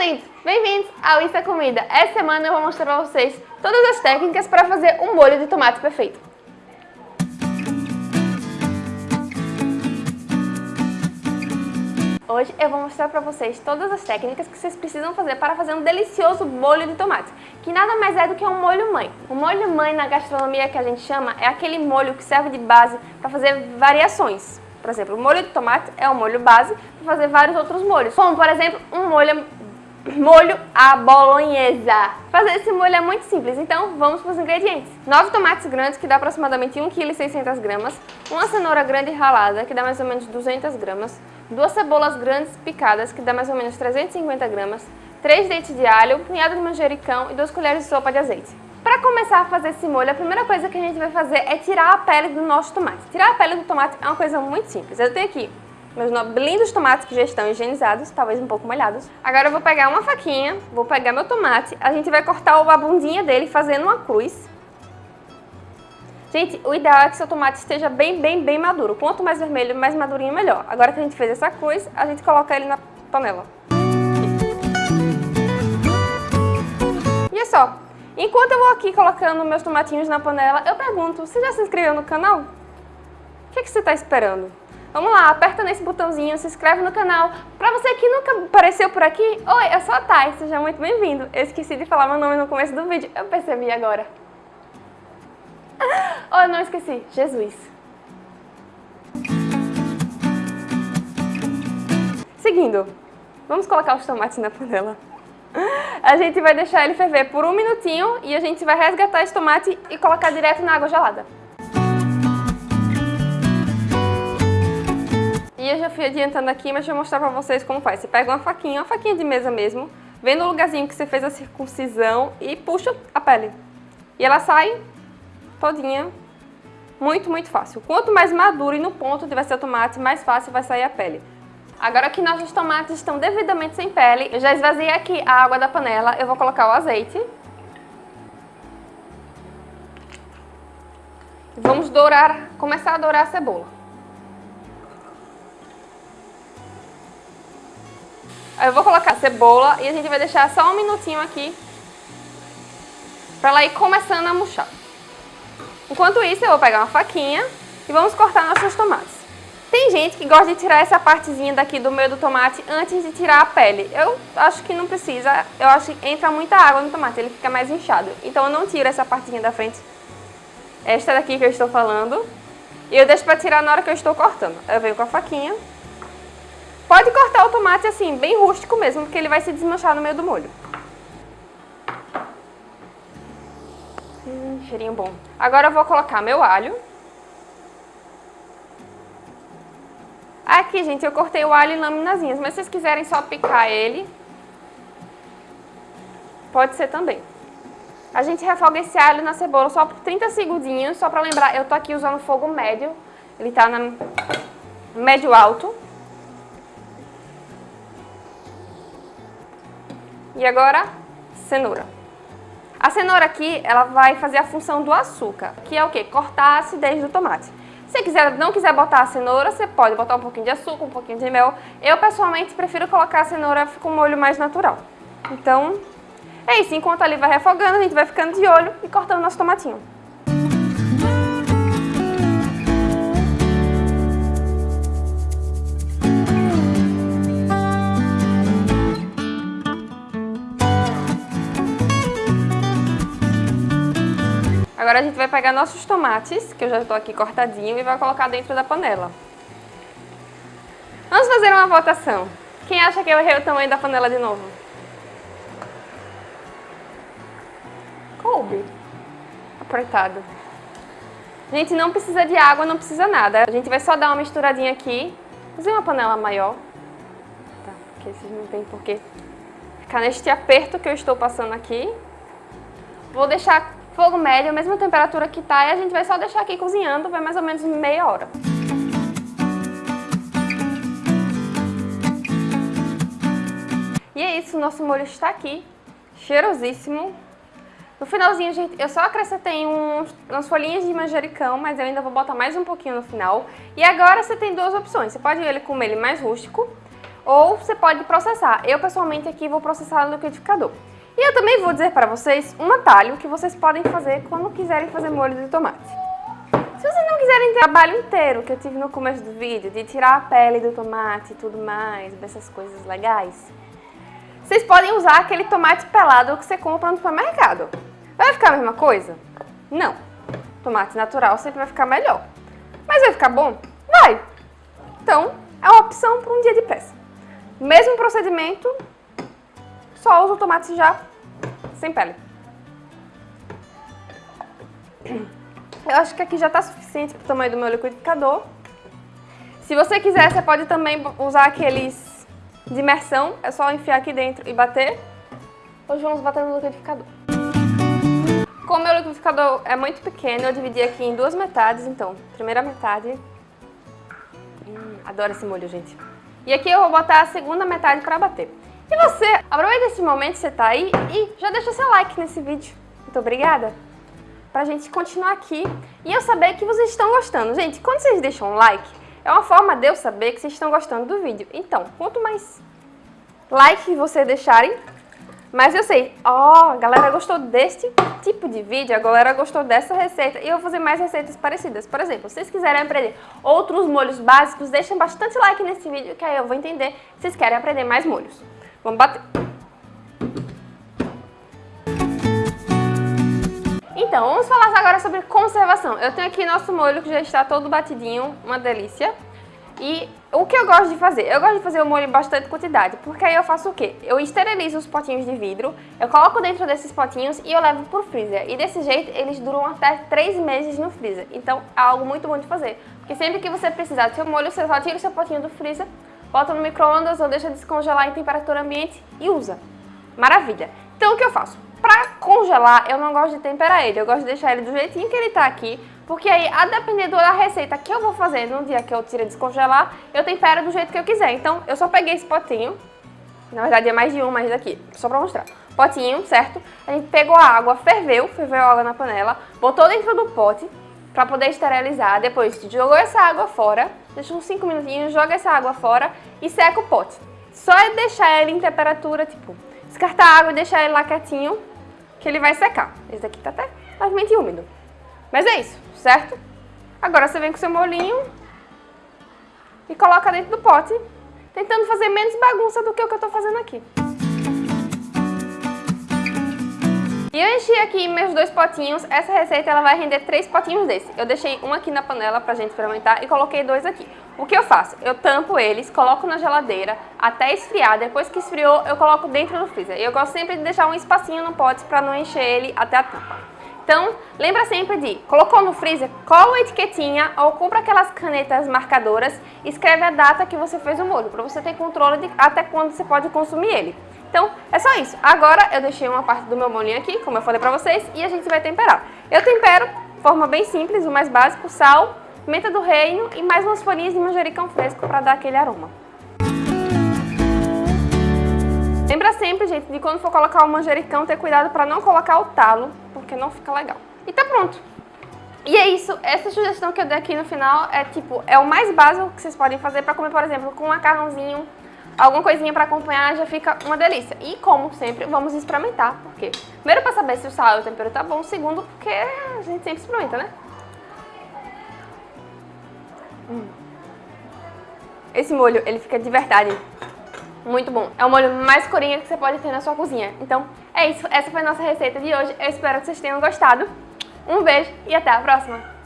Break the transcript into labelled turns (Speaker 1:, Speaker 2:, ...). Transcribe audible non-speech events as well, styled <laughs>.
Speaker 1: lindos! Bem-vindos ao é Comida. Essa semana eu vou mostrar para vocês todas as técnicas para fazer um molho de tomate perfeito. Hoje eu vou mostrar para vocês todas as técnicas que vocês precisam fazer para fazer um delicioso molho de tomate, que nada mais é do que um molho mãe. O molho mãe na gastronomia que a gente chama é aquele molho que serve de base para fazer variações. Por exemplo, o molho de tomate é o molho base para fazer vários outros molhos, como por exemplo um molho molho à bolonhesa. Fazer esse molho é muito simples, então vamos para os ingredientes. 9 tomates grandes, que dá aproximadamente 1,6 kg, uma cenoura grande ralada, que dá mais ou menos 200 gramas, duas cebolas grandes picadas, que dá mais ou menos 350 gramas, 3 dentes de alho, um punhado de manjericão e 2 colheres de sopa de azeite. Para começar a fazer esse molho, a primeira coisa que a gente vai fazer é tirar a pele do nosso tomate. Tirar a pele do tomate é uma coisa muito simples. Eu tenho aqui meus lindos tomates que já estão higienizados, talvez um pouco molhados. Agora eu vou pegar uma faquinha, vou pegar meu tomate, a gente vai cortar a bundinha dele fazendo uma cruz. Gente, o ideal é que seu tomate esteja bem, bem, bem maduro. Quanto mais vermelho, mais madurinho, melhor. Agora que a gente fez essa cruz, a gente coloca ele na panela. E é só. Enquanto eu vou aqui colocando meus tomatinhos na panela, eu pergunto, você já se inscreveu no canal? O que, é que você está esperando? Vamos lá, aperta nesse botãozinho, se inscreve no canal. Pra você que nunca apareceu por aqui, oi, eu sou a Thay, seja muito bem-vindo. Eu esqueci de falar meu nome no começo do vídeo, eu percebi agora. <laughs> Oh, não esqueci, Jesus. Seguindo, vamos colocar os tomates na panela. <laughs> A gente vai deixar ele ferver por um minutinho e a gente vai resgatar esse tomate e colocar direto na água gelada. Eu já fui adiantando aqui, mas eu mostrar pra vocês como faz. Você pega uma faquinha, uma faquinha de mesa mesmo, vem no lugarzinho que você fez a circuncisão e puxa a pele. E ela sai todinha, muito, muito fácil. Quanto mais maduro e no ponto ser o tomate, mais fácil vai sair a pele. Agora que nossos tomates estão devidamente sem pele, eu já esvaziei aqui a água da panela, eu vou colocar o azeite. Vamos dourar, começar a dourar a cebola. Eu vou colocar cebola e a gente vai deixar só um minutinho aqui para ela ir começando a murchar. Enquanto isso, eu vou pegar uma faquinha e vamos cortar nossos tomates. Tem gente que gosta de tirar essa partezinha daqui do meio do tomate antes de tirar a pele. Eu acho que não precisa, eu acho que entra muita água no tomate, ele fica mais inchado. Então eu não tiro essa partezinha da frente, esta daqui que eu estou falando, e eu deixo para tirar na hora que eu estou cortando. Eu venho com a faquinha Pode cortar o tomate assim, bem rústico mesmo, porque ele vai se desmanchar no meio do molho. Hum, cheirinho bom. Agora eu vou colocar meu alho. Aqui, gente, eu cortei o alho em laminazinhas, mas se vocês quiserem só picar ele, pode ser também. A gente refoga esse alho na cebola só por 30 segundinhos, só pra lembrar, eu tô aqui usando fogo médio, ele tá na médio alto. E agora, cenoura. A cenoura aqui, ela vai fazer a função do açúcar, que é o quê? Cortar a acidez do tomate. Se quiser, não quiser botar a cenoura, você pode botar um pouquinho de açúcar, um pouquinho de mel. Eu, pessoalmente, prefiro colocar a cenoura com um molho mais natural. Então, é isso. Enquanto ali vai refogando, a gente vai ficando de olho e cortando nosso tomatinho. Agora a gente vai pegar nossos tomates, que eu já estou aqui cortadinho, e vai colocar dentro da panela. Vamos fazer uma votação. Quem acha que eu errei o tamanho da panela de novo? Coube. Apertado. Gente, não precisa de água, não precisa nada. A gente vai só dar uma misturadinha aqui. Fazer uma panela maior. Tá, porque vocês não tem porquê ficar neste aperto que eu estou passando aqui. Vou deixar Fogo médio, a mesma temperatura que tá, e a gente vai só deixar aqui cozinhando, vai mais ou menos meia hora. E é isso, nosso molho está aqui, cheirosíssimo. No finalzinho, gente, eu só acrescentei uns, umas folhinhas de manjericão, mas eu ainda vou botar mais um pouquinho no final. E agora você tem duas opções, você pode ele comer ele mais rústico, ou você pode processar. Eu, pessoalmente, aqui vou processar no liquidificador. E eu também vou dizer para vocês um atalho que vocês podem fazer quando quiserem fazer molho de tomate. Se vocês não quiserem ter o trabalho inteiro que eu tive no começo do vídeo, de tirar a pele do tomate e tudo mais, dessas coisas legais, vocês podem usar aquele tomate pelado que você compra no supermercado. Vai ficar a mesma coisa? Não. Tomate natural sempre vai ficar melhor. Mas vai ficar bom? Vai. Então, é uma opção para um dia de peça. Mesmo procedimento, só usa o tomate já sem pele. Eu acho que aqui já está suficiente para o tamanho do meu liquidificador. Se você quiser, você pode também usar aqueles de imersão. É só enfiar aqui dentro e bater. Hoje vamos bater no liquidificador. Como meu liquidificador é muito pequeno, eu dividi aqui em duas metades. Então, primeira metade... Hum, adoro esse molho, gente. E aqui eu vou botar a segunda metade para bater. E você, aproveita esse momento que você está aí e já deixa seu like nesse vídeo. Muito obrigada! Pra gente continuar aqui e eu saber que vocês estão gostando. Gente, quando vocês deixam um like, é uma forma de eu saber que vocês estão gostando do vídeo. Então, quanto mais like vocês deixarem, mais eu sei. Ó, oh, a galera gostou deste tipo de vídeo, a galera gostou dessa receita e eu vou fazer mais receitas parecidas. Por exemplo, se vocês quiserem aprender outros molhos básicos, deixem bastante like nesse vídeo que aí eu vou entender se vocês querem aprender mais molhos. Vamos bater. Então, vamos falar agora sobre conservação. Eu tenho aqui nosso molho que já está todo batidinho, uma delícia. E o que eu gosto de fazer? Eu gosto de fazer o molho em bastante quantidade, porque aí eu faço o quê? Eu esterilizo os potinhos de vidro, eu coloco dentro desses potinhos e eu levo pro freezer. E desse jeito eles duram até 3 meses no freezer. Então é algo muito bom de fazer. Porque sempre que você precisar do seu molho, você só tira o seu potinho do freezer, bota no micro-ondas ou deixa descongelar em temperatura ambiente e usa. Maravilha! Então o que eu faço? Pra congelar, eu não gosto de temperar ele, eu gosto de deixar ele do jeitinho que ele tá aqui, porque aí, a depender da receita que eu vou fazer no dia que eu tiro descongelar, eu tempero do jeito que eu quiser. Então, eu só peguei esse potinho, na verdade é mais de um, mas daqui, só pra mostrar. Potinho, certo? A gente pegou a água, ferveu, ferveu a água na panela, botou dentro do pote, para poder esterilizar. Depois jogou essa água fora, deixa uns 5 minutinhos, joga essa água fora e seca o pote. Só é deixar ele em temperatura, tipo, descartar a água e deixar ele lá quietinho, que ele vai secar. Esse daqui tá até levemente úmido. Mas é isso, certo? Agora você vem com seu molinho e coloca dentro do pote, tentando fazer menos bagunça do que o que eu tô fazendo aqui. E eu enchi aqui meus dois potinhos, essa receita ela vai render três potinhos desse. Eu deixei um aqui na panela pra gente experimentar e coloquei dois aqui. O que eu faço? Eu tampo eles, coloco na geladeira até esfriar, depois que esfriou eu coloco dentro do freezer. E eu gosto sempre de deixar um espacinho no pote pra não encher ele até a tampa. Então, lembra sempre de, colocou no freezer, cola a etiquetinha ou compra aquelas canetas marcadoras, escreve a data que você fez o molho, para você ter controle de até quando você pode consumir ele. Então, é só isso. Agora eu deixei uma parte do meu molinho aqui, como eu falei pra vocês, e a gente vai temperar. Eu tempero de forma bem simples, o mais básico, sal, pimenta do reino e mais umas folhinhas de manjericão fresco para dar aquele aroma. Lembra sempre, gente, de quando for colocar o manjericão, ter cuidado para não colocar o talo, porque não fica legal. E tá pronto. E é isso, essa sugestão que eu dei aqui no final é tipo, é o mais básico que vocês podem fazer para comer, por exemplo, com um macarrãozinho alguma coisinha para acompanhar já fica uma delícia. E como sempre, vamos experimentar, porque primeiro para saber se o sal e o tempero tá bom, segundo porque a gente sempre experimenta, né? Hum. Esse molho, ele fica de verdade muito bom. É o molho mais corinha que você pode ter na sua cozinha. Então, é isso. Essa foi a nossa receita de hoje. Eu espero que vocês tenham gostado. Um beijo e até a próxima!